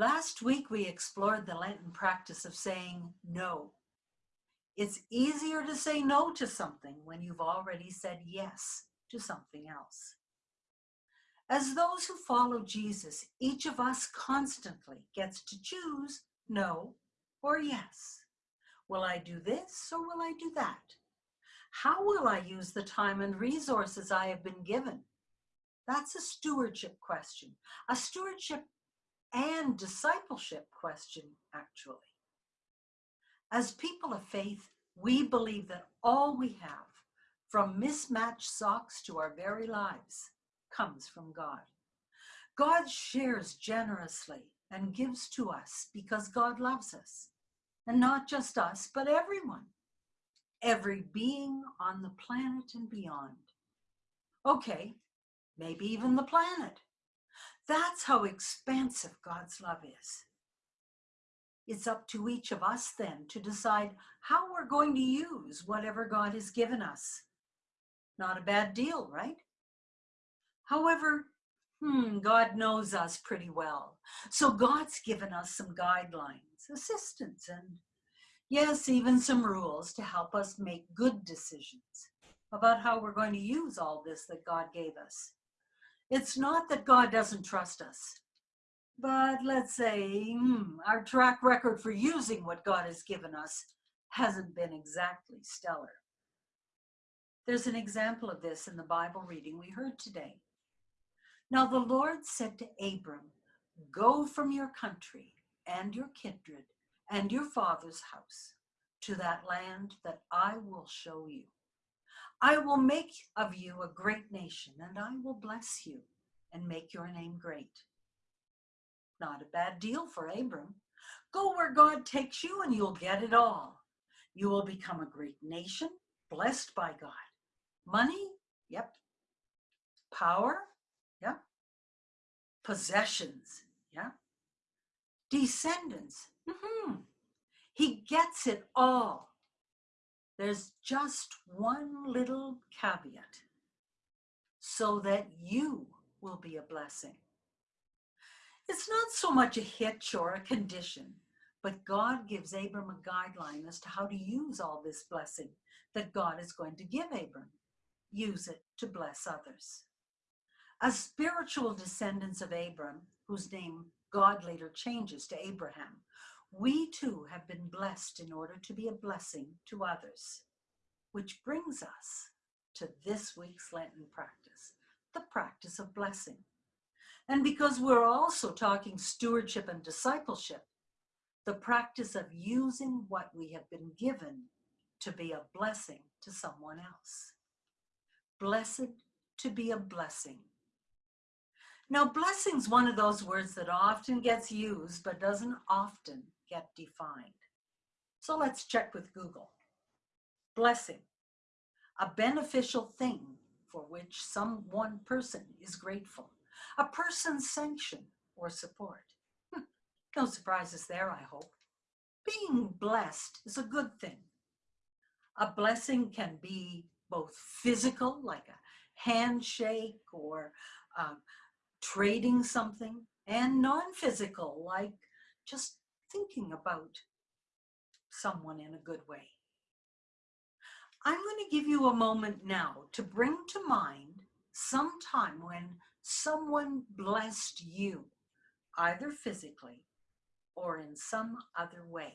Last week, we explored the Lenten practice of saying no. It's easier to say no to something when you've already said yes to something else. As those who follow Jesus, each of us constantly gets to choose no or yes. Will I do this or will I do that? How will I use the time and resources I have been given? That's a stewardship question, a stewardship and discipleship question, actually. As people of faith, we believe that all we have, from mismatched socks to our very lives, comes from God. God shares generously and gives to us because God loves us. And not just us, but everyone. Every being on the planet and beyond. Okay, maybe even the planet. That's how expansive God's love is. It's up to each of us then to decide how we're going to use whatever God has given us. Not a bad deal, right? However, hmm, God knows us pretty well. So God's given us some guidelines, assistance, and yes, even some rules to help us make good decisions about how we're going to use all this that God gave us. It's not that God doesn't trust us, but let's say hmm, our track record for using what God has given us hasn't been exactly stellar. There's an example of this in the Bible reading we heard today. Now the Lord said to Abram, Go from your country and your kindred and your father's house to that land that I will show you. I will make of you a great nation, and I will bless you and make your name great. Not a bad deal for Abram. Go where God takes you and you'll get it all. You will become a great nation, blessed by God. Money? Yep. Power? Yep. Possessions? Yeah. Descendants? Mm-hmm. He gets it all. There's just one little caveat so that you will be a blessing. It's not so much a hitch or a condition, but God gives Abram a guideline as to how to use all this blessing that God is going to give Abram. Use it to bless others. As spiritual descendants of Abram, whose name God later changes to Abraham, we too have been blessed in order to be a blessing to others. Which brings us to this week's Lenten practice, the practice of blessing. And because we're also talking stewardship and discipleship, the practice of using what we have been given to be a blessing to someone else. Blessed to be a blessing. Now, blessing's one of those words that often gets used, but doesn't often get defined. So let's check with Google. Blessing, a beneficial thing for which some one person is grateful, a person's sanction or support. Hmm, no surprises there, I hope. Being blessed is a good thing. A blessing can be both physical, like a handshake or uh, trading something, and non-physical, like just thinking about someone in a good way. I'm going to give you a moment now to bring to mind some time when someone blessed you, either physically or in some other way.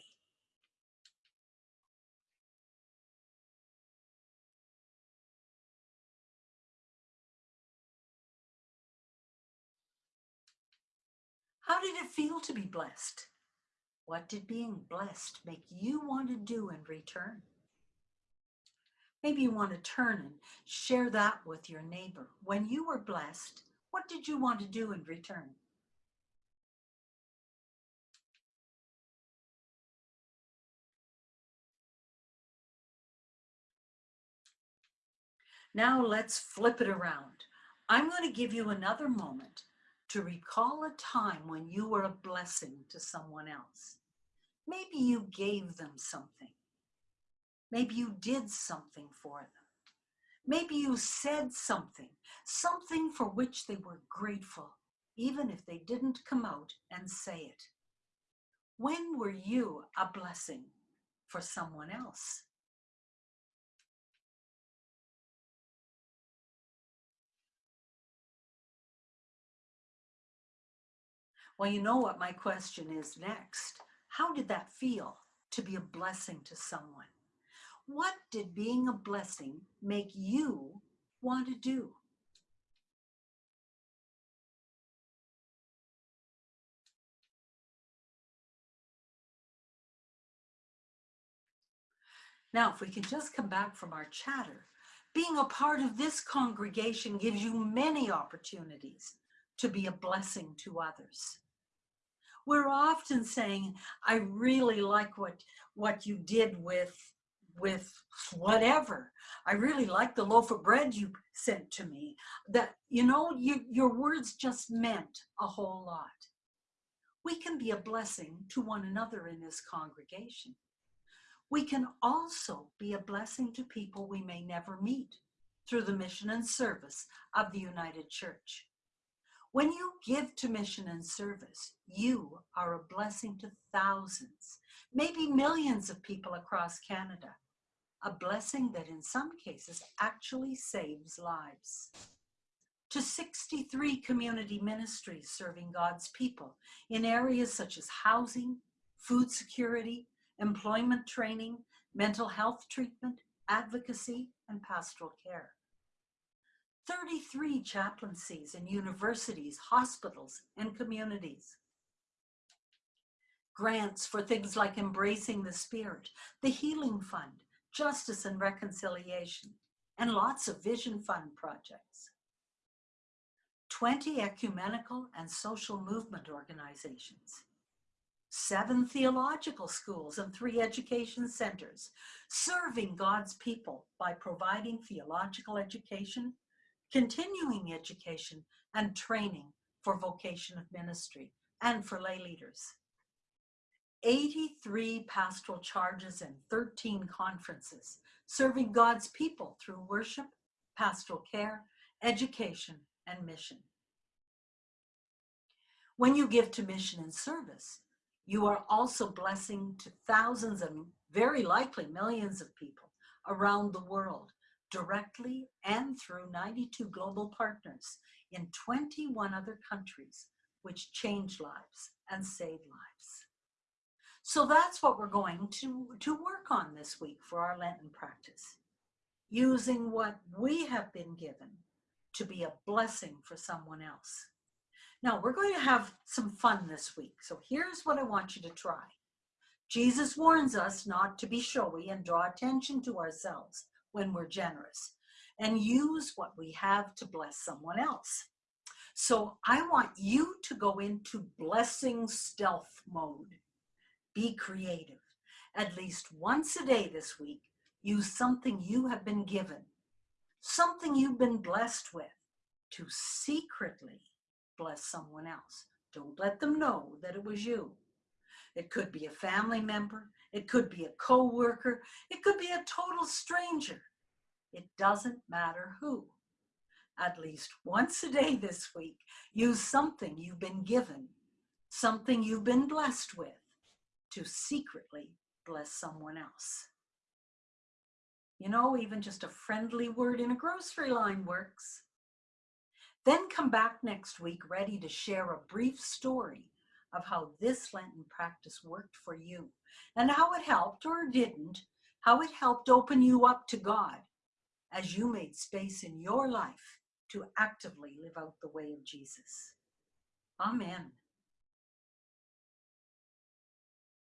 How did it feel to be blessed? What did being blessed make you want to do in return? Maybe you want to turn and share that with your neighbor. When you were blessed, what did you want to do in return? Now let's flip it around. I'm going to give you another moment to recall a time when you were a blessing to someone else. Maybe you gave them something. Maybe you did something for them. Maybe you said something, something for which they were grateful. even if they didn't come out and say it. When were you a blessing for someone else? Well, you know what my question is next. How did that feel to be a blessing to someone? What did being a blessing make you want to do? Now, if we can just come back from our chatter, being a part of this congregation gives you many opportunities to be a blessing to others. We're often saying, I really like what, what you did with, with whatever. I really like the loaf of bread you sent to me. That, you know, you, your words just meant a whole lot. We can be a blessing to one another in this congregation. We can also be a blessing to people we may never meet through the mission and service of the United Church. When you give to mission and service, you are a blessing to thousands, maybe millions of people across Canada. A blessing that in some cases actually saves lives. To 63 community ministries serving God's people in areas such as housing, food security, employment training, mental health treatment, advocacy, and pastoral care. 33 chaplaincies in universities, hospitals, and communities. Grants for things like Embracing the Spirit, the Healing Fund, Justice and Reconciliation, and lots of Vision Fund projects. 20 ecumenical and social movement organizations, seven theological schools and three education centers, serving God's people by providing theological education, continuing education, and training for vocation of ministry and for lay leaders. 83 pastoral charges and 13 conferences, serving God's people through worship, pastoral care, education, and mission. When you give to mission and service, you are also blessing to thousands and very likely millions of people around the world, directly and through 92 global partners in 21 other countries, which change lives and save lives. So that's what we're going to, to work on this week for our Lenten practice, using what we have been given to be a blessing for someone else. Now we're going to have some fun this week. So here's what I want you to try. Jesus warns us not to be showy and draw attention to ourselves when we're generous and use what we have to bless someone else. So I want you to go into blessing stealth mode. Be creative. At least once a day this week, use something you have been given, something you've been blessed with to secretly bless someone else. Don't let them know that it was you. It could be a family member. It could be a co-worker. It could be a total stranger. It doesn't matter who. At least once a day this week, use something you've been given, something you've been blessed with, to secretly bless someone else. You know, even just a friendly word in a grocery line works. Then come back next week ready to share a brief story of how this Lenten practice worked for you and how it helped or didn't, how it helped open you up to God as you made space in your life to actively live out the way of Jesus. Amen.